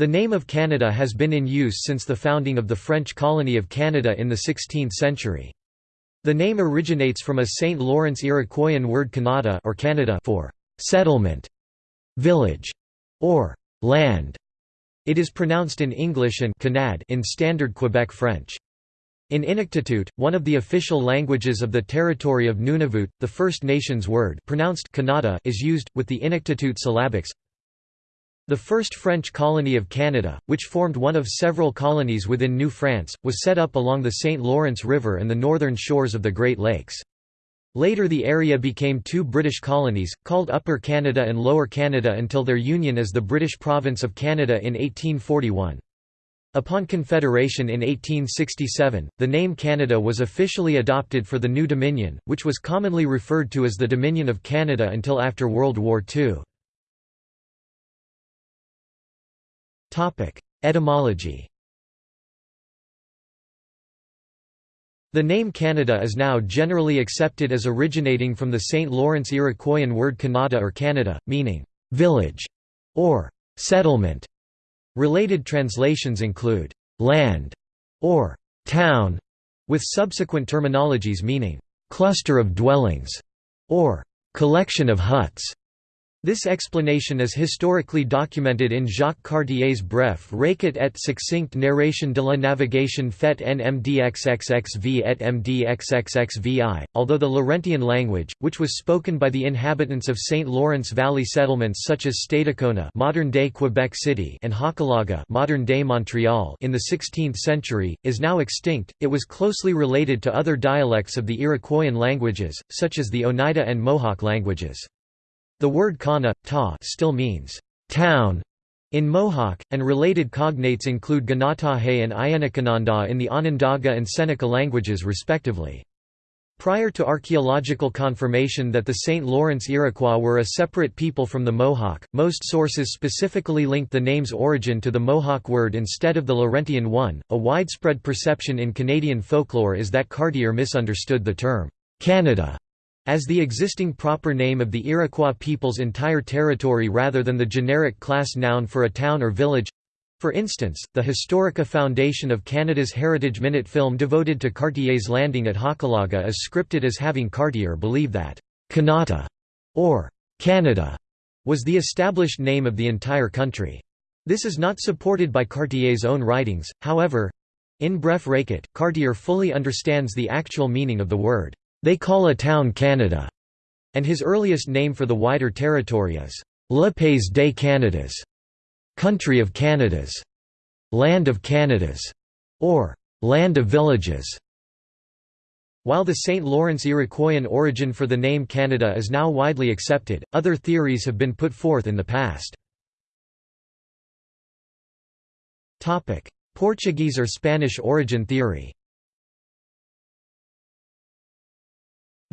The name of Canada has been in use since the founding of the French colony of Canada in the 16th century. The name originates from a St. Lawrence Iroquoian word Canada or Canada for settlement, village, or land. It is pronounced in English and Canad in Standard Quebec French. In Inuktitut, one of the official languages of the territory of Nunavut, the First Nations word pronounced Kanata is used, with the Inuktitut syllabics. The first French colony of Canada, which formed one of several colonies within New France, was set up along the St. Lawrence River and the northern shores of the Great Lakes. Later the area became two British colonies, called Upper Canada and Lower Canada until their union as the British Province of Canada in 1841. Upon Confederation in 1867, the name Canada was officially adopted for the new Dominion, which was commonly referred to as the Dominion of Canada until after World War II. Etymology The name Canada is now generally accepted as originating from the St. Lawrence Iroquoian word Kanata or Canada, meaning village or settlement. Related translations include land or town, with subsequent terminologies meaning cluster of dwellings or collection of huts. This explanation is historically documented in Jacques Cartier's bref récit et succinct narration de la navigation faite en MDXXXV et MDXXXVI, although the Laurentian language, which was spoken by the inhabitants of St. Lawrence Valley settlements such as Stadacona modern-day Quebec City and Hochelaga modern-day Montreal in the 16th century, is now extinct, it was closely related to other dialects of the Iroquoian languages, such as the Oneida and Mohawk languages. The word kana, ta still means town in Mohawk, and related cognates include Ganatahe and Ayanakananda in the Onondaga and Seneca languages respectively. Prior to archaeological confirmation that the St. Lawrence Iroquois were a separate people from the Mohawk, most sources specifically linked the name's origin to the Mohawk word instead of the Laurentian one. A widespread perception in Canadian folklore is that Cartier misunderstood the term Canada as the existing proper name of the Iroquois people's entire territory rather than the generic class noun for a town or village. For instance, the Historica Foundation of Canada's Heritage Minute film devoted to Cartier's landing at Hochelaga is scripted as having Cartier believe that Kanata or Canada was the established name of the entire country. This is not supported by Cartier's own writings, however. In Bref Récit, Cartier fully understands the actual meaning of the word. They call a town Canada, and his earliest name for the wider territory is Le Pays des Canadas, country of Canadas, land of Canadas, or land of villages. While the St. Lawrence Iroquoian origin for the name Canada is now widely accepted, other theories have been put forth in the past. Portuguese or Spanish origin theory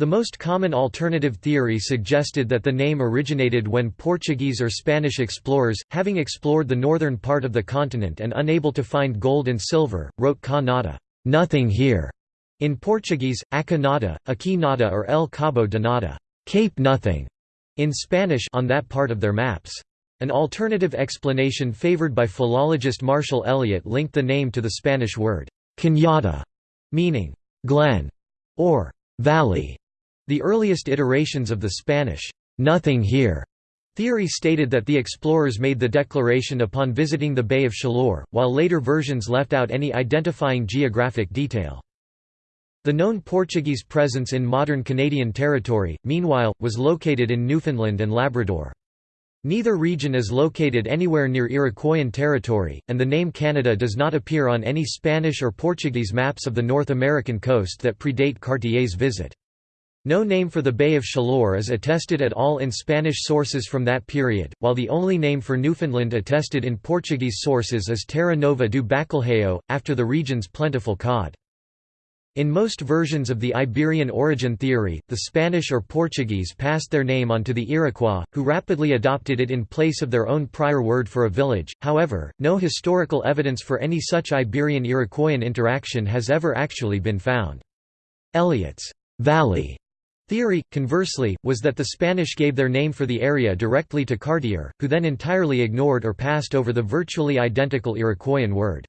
The most common alternative theory suggested that the name originated when Portuguese or Spanish explorers, having explored the northern part of the continent and unable to find gold and silver, wrote Ca nada nothing here", in Portuguese, Aca nada, Aqui nada or El Cabo de nada Cape Nothing", in Spanish on that part of their maps. An alternative explanation favored by philologist Marshall Elliott linked the name to the Spanish word, cañada, meaning glen or valley. The earliest iterations of the Spanish, "'Nothing here' theory stated that the explorers made the declaration upon visiting the Bay of Chaleur, while later versions left out any identifying geographic detail. The known Portuguese presence in modern Canadian territory, meanwhile, was located in Newfoundland and Labrador. Neither region is located anywhere near Iroquoian territory, and the name Canada does not appear on any Spanish or Portuguese maps of the North American coast that predate Cartier's visit. No name for the Bay of Chaleur is attested at all in Spanish sources from that period, while the only name for Newfoundland attested in Portuguese sources is Terra Nova do Bacalhau, after the region's plentiful cod. In most versions of the Iberian origin theory, the Spanish or Portuguese passed their name on to the Iroquois, who rapidly adopted it in place of their own prior word for a village. However, no historical evidence for any such Iberian-Iroquoian interaction has ever actually been found. Elliott's valley Theory, conversely, was that the Spanish gave their name for the area directly to Cartier, who then entirely ignored or passed over the virtually identical Iroquoian word.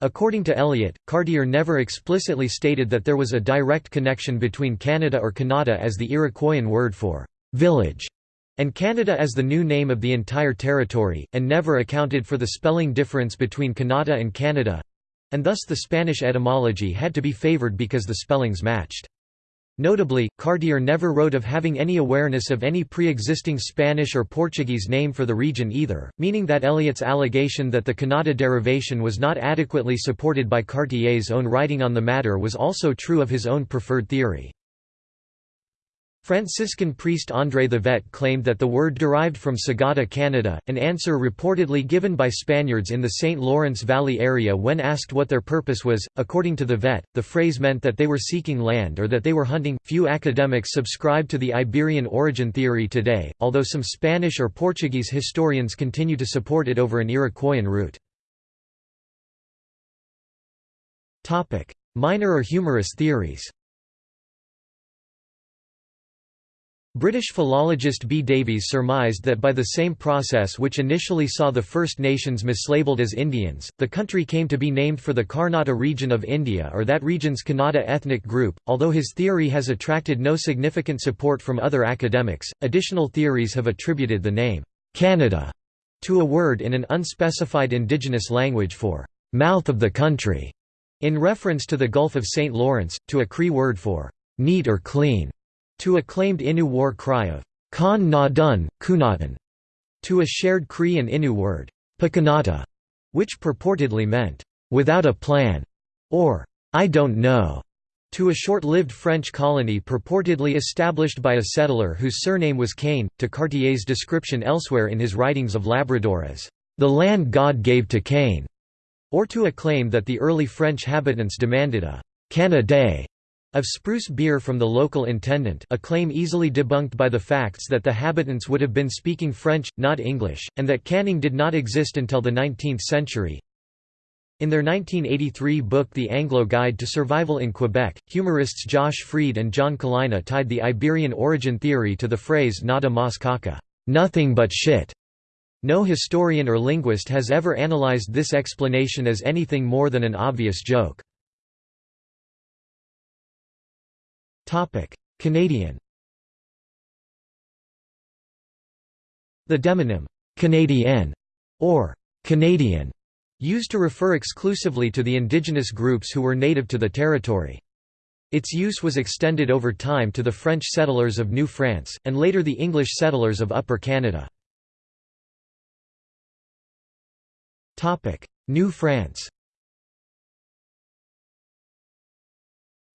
According to Elliott, Cartier never explicitly stated that there was a direct connection between Canada or Kanata as the Iroquoian word for «village» and Canada as the new name of the entire territory, and never accounted for the spelling difference between Kanata and Canada—and thus the Spanish etymology had to be favoured because the spellings matched. Notably, Cartier never wrote of having any awareness of any pre-existing Spanish or Portuguese name for the region either, meaning that Elliott's allegation that the Kanata derivation was not adequately supported by Cartier's own writing on the matter was also true of his own preferred theory. Franciscan priest André Thevet claimed that the word derived from Sagada Canada, an answer reportedly given by Spaniards in the St. Lawrence Valley area when asked what their purpose was. According to Thevet, the phrase meant that they were seeking land or that they were hunting. Few academics subscribe to the Iberian origin theory today, although some Spanish or Portuguese historians continue to support it over an Iroquoian route. Minor or humorous theories British philologist B. Davies surmised that by the same process which initially saw the First Nations mislabeled as Indians, the country came to be named for the Karnata region of India or that region's Kannada ethnic group. Although his theory has attracted no significant support from other academics, additional theories have attributed the name Canada to a word in an unspecified indigenous language for mouth of the country, in reference to the Gulf of St. Lawrence, to a Cree word for neat or clean to a claimed Innu war cry of Khan na dun, kunatan, to a shared Cree and Innu word, Pakanata, which purportedly meant, without a plan, or I don't know, to a short-lived French colony purportedly established by a settler whose surname was Kane, to Cartier's description elsewhere in his writings of Labrador as, the land God gave to Cain, or to a claim that the early French habitants demanded a Canada of spruce beer from the local intendant a claim easily debunked by the facts that the habitants would have been speaking French, not English, and that canning did not exist until the 19th century. In their 1983 book The Anglo Guide to Survival in Quebec, humorists Josh Freed and John Kalina tied the Iberian origin theory to the phrase nada mas caca, nothing but shit. No historian or linguist has ever analyzed this explanation as anything more than an obvious joke. Canadian The demonym, Canadien, or Canadian, used to refer exclusively to the indigenous groups who were native to the territory. Its use was extended over time to the French settlers of New France, and later the English settlers of Upper Canada. New France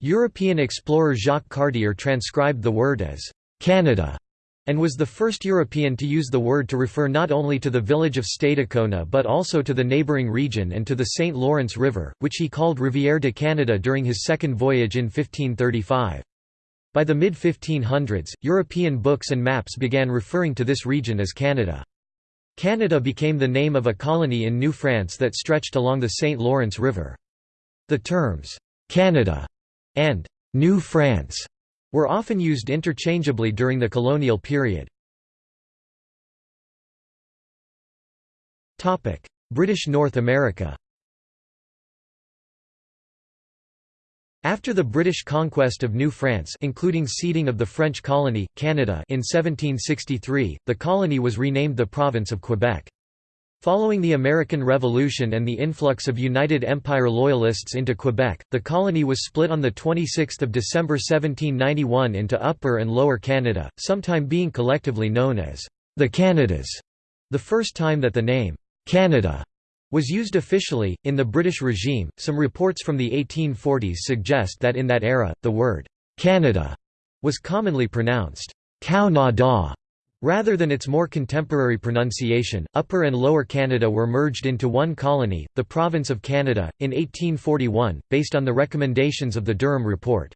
European explorer Jacques Cartier transcribed the word as Canada and was the first European to use the word to refer not only to the village of Stadacona but also to the neighbouring region and to the St. Lawrence River, which he called Rivière de Canada during his second voyage in 1535. By the mid-1500s, European books and maps began referring to this region as Canada. Canada became the name of a colony in New France that stretched along the St. Lawrence River. The terms, Canada and New France were often used interchangeably during the colonial period. British North America After the British conquest of New France including ceding of the French colony, Canada in 1763, the colony was renamed the Province of Quebec. Following the American Revolution and the influx of United Empire Loyalists into Quebec, the colony was split on 26 December 1791 into Upper and Lower Canada, sometime being collectively known as the Canadas, the first time that the name Canada was used officially. In the British regime, some reports from the 1840s suggest that in that era, the word Canada was commonly pronounced cow na da Rather than its more contemporary pronunciation, Upper and Lower Canada were merged into one colony, the Province of Canada, in 1841, based on the recommendations of the Durham Report.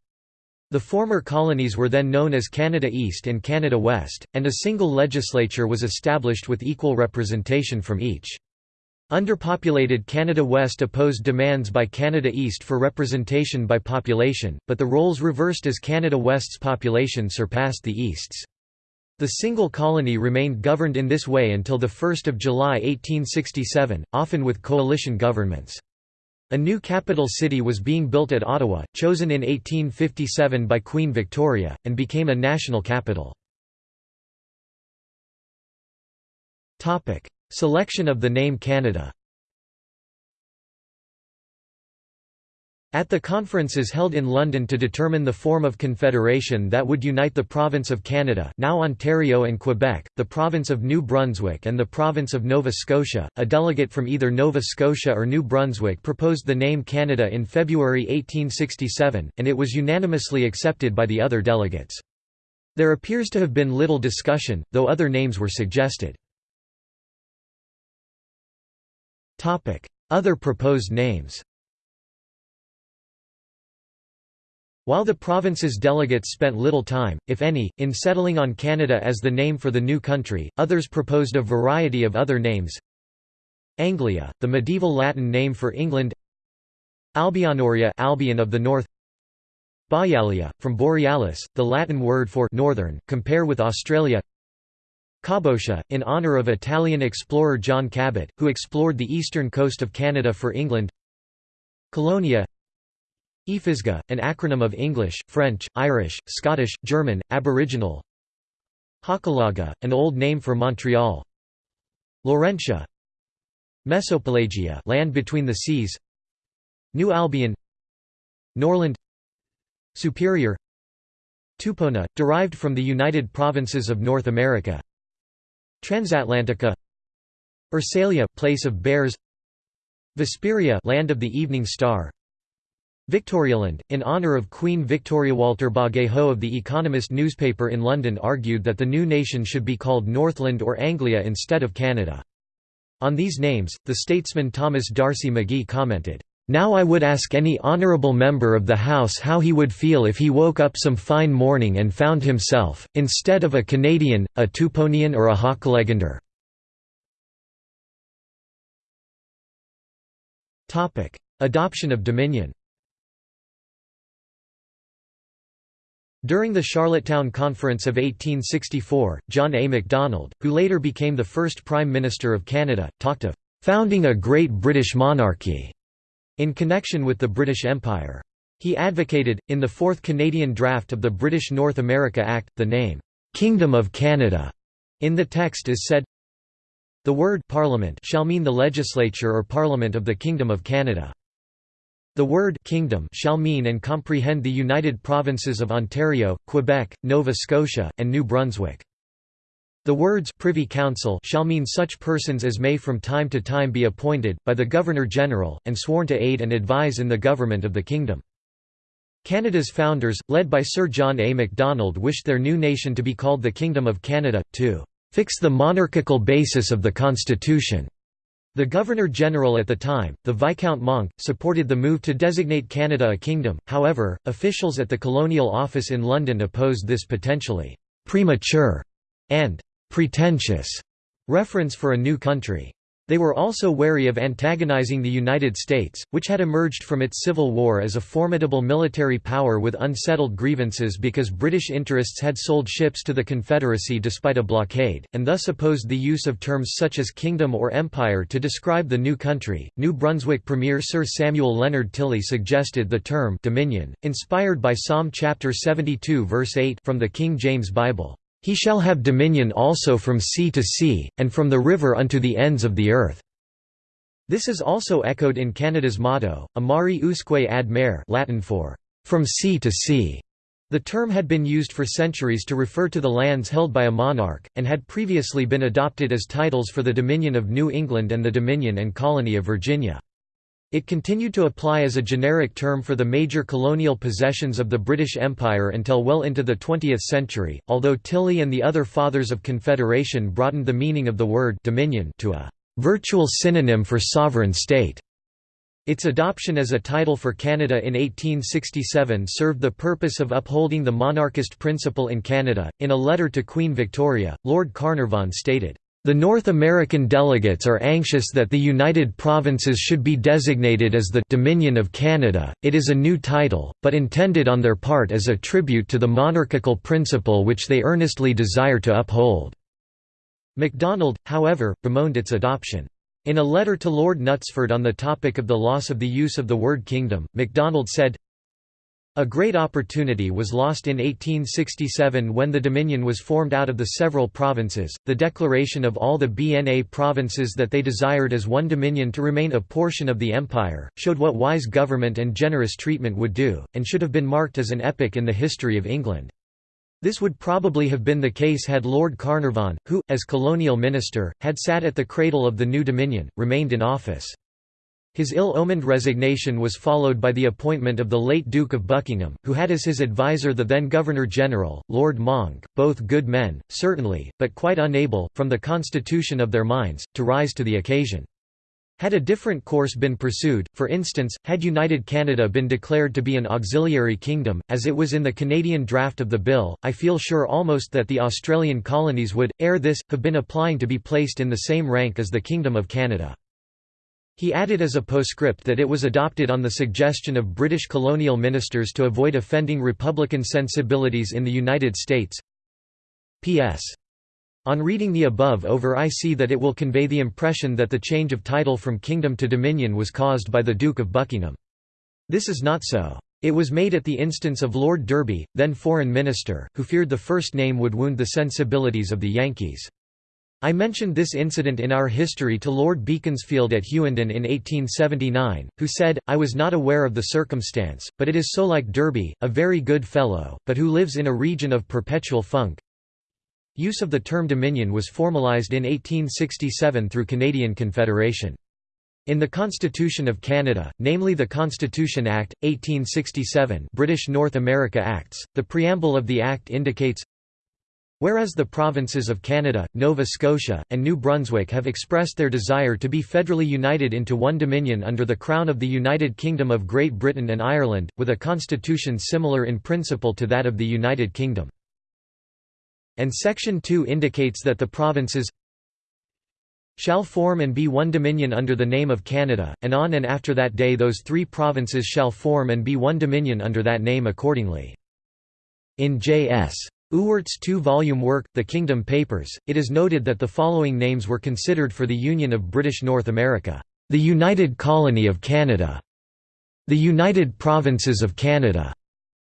The former colonies were then known as Canada East and Canada West, and a single legislature was established with equal representation from each. Underpopulated Canada West opposed demands by Canada East for representation by population, but the roles reversed as Canada West's population surpassed the East's. The single colony remained governed in this way until 1 July 1867, often with coalition governments. A new capital city was being built at Ottawa, chosen in 1857 by Queen Victoria, and became a national capital. Selection of the name Canada At the conferences held in London to determine the form of confederation that would unite the province of Canada now Ontario and Quebec, the province of New Brunswick and the province of Nova Scotia, a delegate from either Nova Scotia or New Brunswick proposed the name Canada in February 1867, and it was unanimously accepted by the other delegates. There appears to have been little discussion, though other names were suggested. Other proposed names While the province's delegates spent little time, if any, in settling on Canada as the name for the new country, others proposed a variety of other names. Anglia, the medieval Latin name for England. Albionoria Albion of the North. Borealia, from Borealis, the Latin word for northern, compare with Australia. Cabotia, in honour of Italian explorer John Cabot, who explored the eastern coast of Canada for England. Colonia Efisga, an acronym of English, French, Irish, Scottish, German, Aboriginal. Hochelaga, an old name for Montreal. Laurentia. Mesopelagia land between the seas. New Albion. Norland. Superior. Tupona, derived from the United Provinces of North America. Transatlantica. Ursalia place of bears. Vesperia land of the evening star Victorialand, in honour of Queen Victoria Walter Bagehot of The Economist newspaper in London argued that the new nation should be called Northland or Anglia instead of Canada. On these names, the statesman Thomas D'Arcy McGee commented, now I would ask any honourable member of the House how he would feel if he woke up some fine morning and found himself, instead of a Canadian, a Tuponian or a Hochelagander. Adoption of Dominion During the Charlottetown Conference of 1864, John A. Macdonald, who later became the first Prime Minister of Canada, talked of "...founding a great British monarchy." in connection with the British Empire. He advocated, in the fourth Canadian draft of the British North America Act, the name, "'Kingdom of Canada' in the text is said, The word Parliament shall mean the legislature or Parliament of the Kingdom of Canada. The word kingdom shall mean and comprehend the united provinces of Ontario, Quebec, Nova Scotia, and New Brunswick. The words Privy Council shall mean such persons as may from time to time be appointed, by the Governor-General, and sworn to aid and advise in the government of the kingdom. Canada's founders, led by Sir John A. Macdonald wished their new nation to be called the Kingdom of Canada, to "...fix the monarchical basis of the constitution." The Governor-General at the time, the Viscount Monck, supported the move to designate Canada a kingdom, however, officials at the Colonial Office in London opposed this potentially "...premature," and pretentious reference for a new country. They were also wary of antagonizing the United States, which had emerged from its Civil War as a formidable military power with unsettled grievances because British interests had sold ships to the Confederacy despite a blockade, and thus opposed the use of terms such as kingdom or empire to describe the new country. New Brunswick Premier Sir Samuel Leonard Tilley suggested the term dominion, inspired by Psalm chapter 72 verse 8 from the King James Bible. He shall have dominion also from sea to sea, and from the river unto the ends of the earth." This is also echoed in Canada's motto, a mare usque ad mare Latin for, "...from sea to sea." The term had been used for centuries to refer to the lands held by a monarch, and had previously been adopted as titles for the Dominion of New England and the Dominion and Colony of Virginia. It continued to apply as a generic term for the major colonial possessions of the British Empire until well into the 20th century, although Tilley and the other Fathers of Confederation broadened the meaning of the word dominion to a virtual synonym for sovereign state. Its adoption as a title for Canada in 1867 served the purpose of upholding the monarchist principle in Canada. In a letter to Queen Victoria, Lord Carnarvon stated, The North American delegates are anxious that the United Provinces should be designated as the Dominion of Canada. It is a new title, but intended on their part as a tribute to the monarchical principle which they earnestly desire to uphold. MacDonald, however, bemoaned its adoption. In a letter to Lord Knutsford on the topic of the loss of the use of the word kingdom, MacDonald said, a great opportunity was lost in 1867 when the Dominion was formed out of the several provinces. The declaration of all the BNA provinces that they desired as one Dominion to remain a portion of the Empire, showed what wise government and generous treatment would do, and should have been marked as an epoch in the history of England. This would probably have been the case had Lord Carnarvon, who, as colonial minister, had sat at the cradle of the new Dominion, remained in office. His ill-omened resignation was followed by the appointment of the late Duke of Buckingham, who had as his advisor the then Governor-General, Lord Monck, both good men, certainly, but quite unable, from the constitution of their minds, to rise to the occasion. Had a different course been pursued, for instance, had United Canada been declared to be an auxiliary kingdom, as it was in the Canadian draft of the bill, I feel sure almost that the Australian colonies would, ere this, have been applying to be placed in the same rank as the Kingdom of Canada. He added as a postscript that it was adopted on the suggestion of British colonial ministers to avoid offending Republican sensibilities in the United States. P.S. On reading the above over I see that it will convey the impression that the change of title from kingdom to dominion was caused by the Duke of Buckingham. This is not so. It was made at the instance of Lord Derby, then Foreign Minister, who feared the first name would wound the sensibilities of the Yankees. I mentioned this incident in our history to Lord Beaconsfield at Hughenden in 1879, who said, I was not aware of the circumstance, but it is so like Derby, a very good fellow, but who lives in a region of perpetual funk. Use of the term Dominion was formalised in 1867 through Canadian Confederation. In the Constitution of Canada, namely the Constitution Act, 1867 British North America Acts, the preamble of the Act indicates, Whereas the provinces of Canada, Nova Scotia, and New Brunswick have expressed their desire to be federally united into one dominion under the Crown of the United Kingdom of Great Britain and Ireland, with a constitution similar in principle to that of the United Kingdom. And Section 2 indicates that the provinces shall form and be one dominion under the name of Canada, and on and after that day those three provinces shall form and be one dominion under that name accordingly. In J.S. Ewart's two-volume work, The Kingdom Papers, it is noted that the following names were considered for the Union of British North America. The United Colony of Canada, the United Provinces of Canada,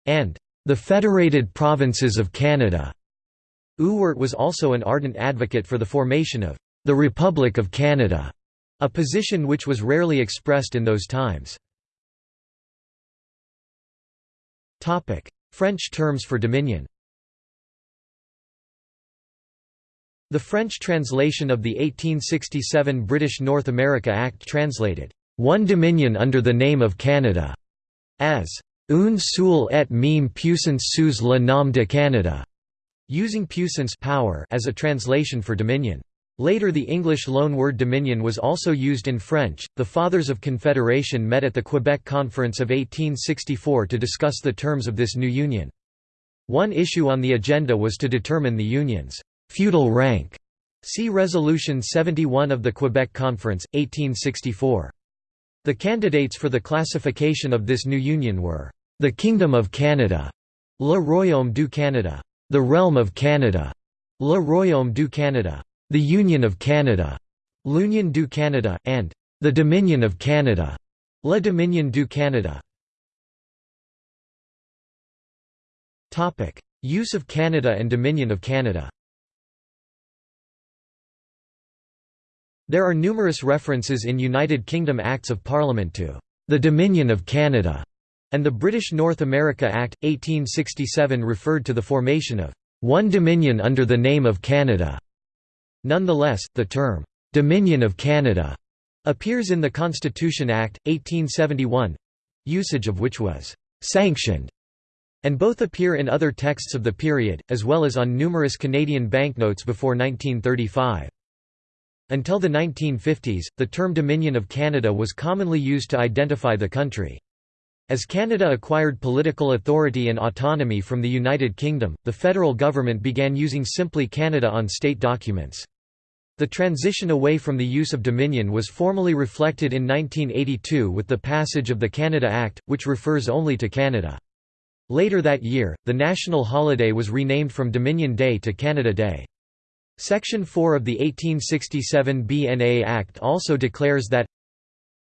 and the Federated Provinces of Canada. Ewart was also an ardent advocate for the formation of the Republic of Canada, a position which was rarely expressed in those times. French terms for dominion The French translation of the 1867 British North America Act translated, "...one dominion under the name of Canada", as "...une seule et même puissance sous le nom de Canada", using puissance power as a translation for dominion. Later the English loanword dominion was also used in French. The Fathers of Confederation met at the Quebec Conference of 1864 to discuss the terms of this new union. One issue on the agenda was to determine the union's feudal rank. See Resolution 71 of the Quebec Conference, 1864. The candidates for the classification of this new union were, "...the Kingdom of Canada", Le Royaume du Canada, "...the Realm of Canada", Le Royaume du Canada, "...the Union of Canada", L'Union du Canada, and "...the Dominion of Canada", Le Dominion du Canada. Use of Canada and Dominion of Canada There are numerous references in United Kingdom Acts of Parliament to the Dominion of Canada, and the British North America Act, 1867 referred to the formation of one Dominion under the name of Canada. Nonetheless, the term Dominion of Canada appears in the Constitution Act, 1871 usage of which was sanctioned and both appear in other texts of the period, as well as on numerous Canadian banknotes before 1935. Until the 1950s, the term Dominion of Canada was commonly used to identify the country. As Canada acquired political authority and autonomy from the United Kingdom, the federal government began using simply Canada on state documents. The transition away from the use of Dominion was formally reflected in 1982 with the passage of the Canada Act, which refers only to Canada. Later that year, the national holiday was renamed from Dominion Day to Canada Day. Section 4 of the 1867 BNA Act also declares that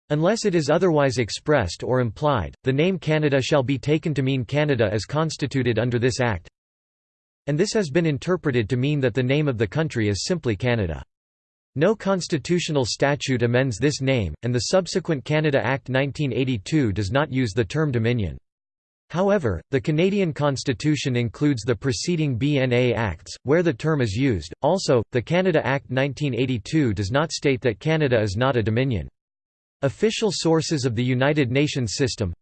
Unless it is otherwise expressed or implied, the name Canada shall be taken to mean Canada as constituted under this Act. And this has been interpreted to mean that the name of the country is simply Canada. No constitutional statute amends this name, and the subsequent Canada Act 1982 does not use the term Dominion. However, the Canadian Constitution includes the preceding BNA Acts, where the term is used. Also, the Canada Act 1982 does not state that Canada is not a dominion. Official sources of the United Nations system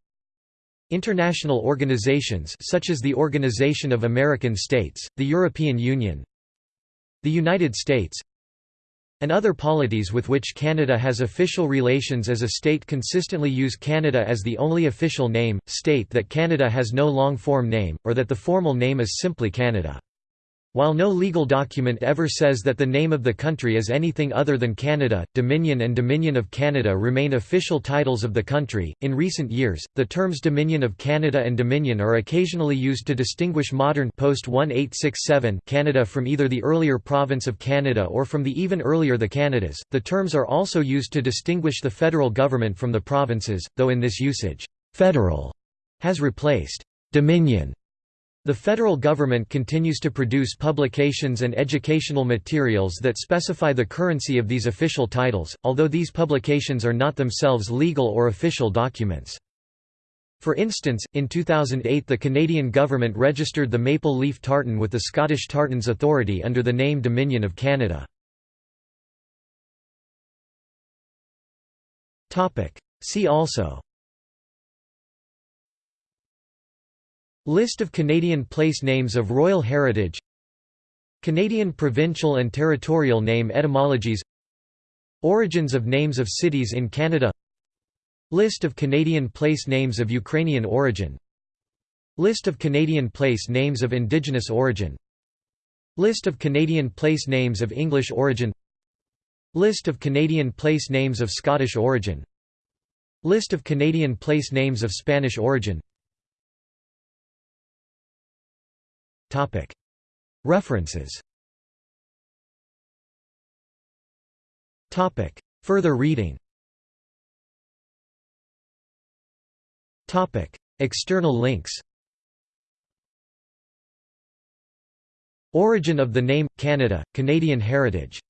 International organizations such as the Organization of American States, the European Union the United States and other polities with which Canada has official relations as a state consistently use Canada as the only official name, state that Canada has no long-form name, or that the formal name is simply Canada. While no legal document ever says that the name of the country is anything other than Canada, Dominion and Dominion of Canada remain official titles of the country. In recent years, the terms Dominion of Canada and Dominion are occasionally used to distinguish modern post 1867 Canada from either the earlier province of Canada or from the even earlier the Canadas. The terms are also used to distinguish the federal government from the provinces, though in this usage, federal has replaced Dominion the federal government continues to produce publications and educational materials that specify the currency of these official titles, although these publications are not themselves legal or official documents. For instance, in 2008 the Canadian government registered the maple leaf tartan with the Scottish Tartans Authority under the name Dominion of Canada. See also List of Canadian place names of royal heritage. Canadian provincial and territorial name etymologies. Origins of names of cities in Canada. List of Canadian place names of Ukrainian origin. List of Canadian place names of Indigenous origin. List of Canadian place names of English origin. List of Canadian place names of Scottish origin. List of Canadian place names of Spanish origin References. Further reading. External links. Origin of the name – Canada, Canadian heritage